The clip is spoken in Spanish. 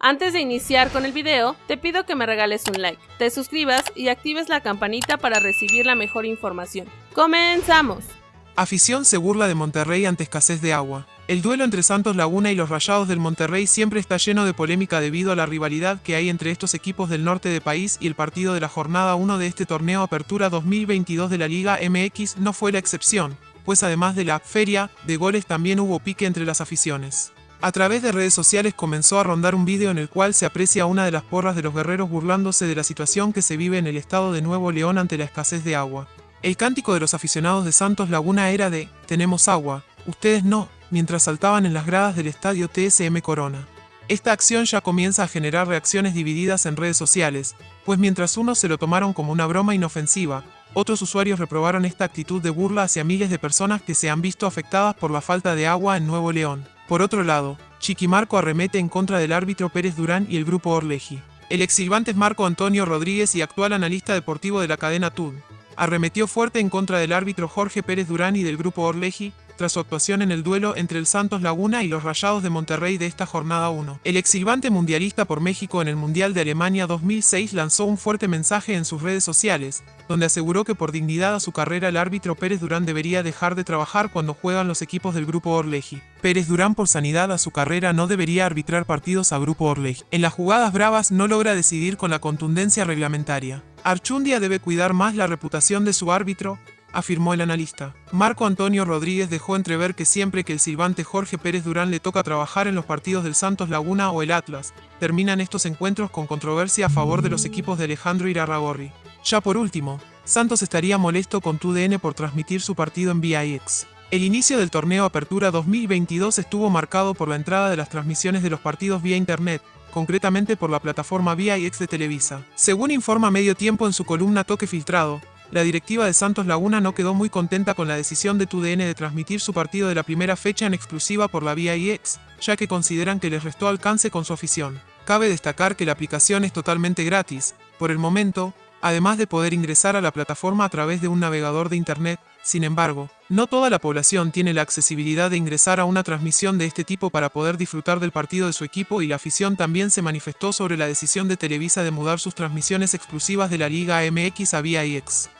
Antes de iniciar con el video, te pido que me regales un like, te suscribas y actives la campanita para recibir la mejor información. ¡Comenzamos! Afición se burla de Monterrey ante escasez de agua. El duelo entre Santos Laguna y los Rayados del Monterrey siempre está lleno de polémica debido a la rivalidad que hay entre estos equipos del norte del país y el partido de la jornada 1 de este torneo Apertura 2022 de la Liga MX no fue la excepción, pues además de la feria de goles también hubo pique entre las aficiones. A través de redes sociales comenzó a rondar un vídeo en el cual se aprecia una de las porras de los guerreros burlándose de la situación que se vive en el estado de Nuevo León ante la escasez de agua. El cántico de los aficionados de Santos Laguna era de «Tenemos agua, ustedes no», mientras saltaban en las gradas del estadio TSM Corona. Esta acción ya comienza a generar reacciones divididas en redes sociales, pues mientras unos se lo tomaron como una broma inofensiva, otros usuarios reprobaron esta actitud de burla hacia miles de personas que se han visto afectadas por la falta de agua en Nuevo León. Por otro lado, Chiquimarco arremete en contra del árbitro Pérez Durán y el grupo Orleji. El ex es Marco Antonio Rodríguez y actual analista deportivo de la cadena TUD. Arremetió fuerte en contra del árbitro Jorge Pérez Durán y del grupo Orleji, tras su actuación en el duelo entre el Santos Laguna y los Rayados de Monterrey de esta jornada 1. El exilvante mundialista por México en el Mundial de Alemania 2006 lanzó un fuerte mensaje en sus redes sociales, donde aseguró que por dignidad a su carrera el árbitro Pérez Durán debería dejar de trabajar cuando juegan los equipos del Grupo Orleji. Pérez Durán por sanidad a su carrera no debería arbitrar partidos a Grupo Orleji. En las jugadas bravas no logra decidir con la contundencia reglamentaria. Archundia debe cuidar más la reputación de su árbitro, afirmó el analista. Marco Antonio Rodríguez dejó entrever que siempre que el silbante Jorge Pérez Durán le toca trabajar en los partidos del Santos Laguna o el Atlas, terminan estos encuentros con controversia a favor de los equipos de Alejandro Irarragorri. Ya por último, Santos estaría molesto con TUDN por transmitir su partido en VIX. El inicio del torneo Apertura 2022 estuvo marcado por la entrada de las transmisiones de los partidos vía Internet, concretamente por la plataforma VIX de Televisa. Según informa Medio Tiempo en su columna Toque Filtrado, la directiva de Santos Laguna no quedó muy contenta con la decisión de TUDN de transmitir su partido de la primera fecha en exclusiva por la vía IX, ya que consideran que les restó alcance con su afición. Cabe destacar que la aplicación es totalmente gratis, por el momento, además de poder ingresar a la plataforma a través de un navegador de Internet, sin embargo, no toda la población tiene la accesibilidad de ingresar a una transmisión de este tipo para poder disfrutar del partido de su equipo y la afición también se manifestó sobre la decisión de Televisa de mudar sus transmisiones exclusivas de la Liga MX a vía IX.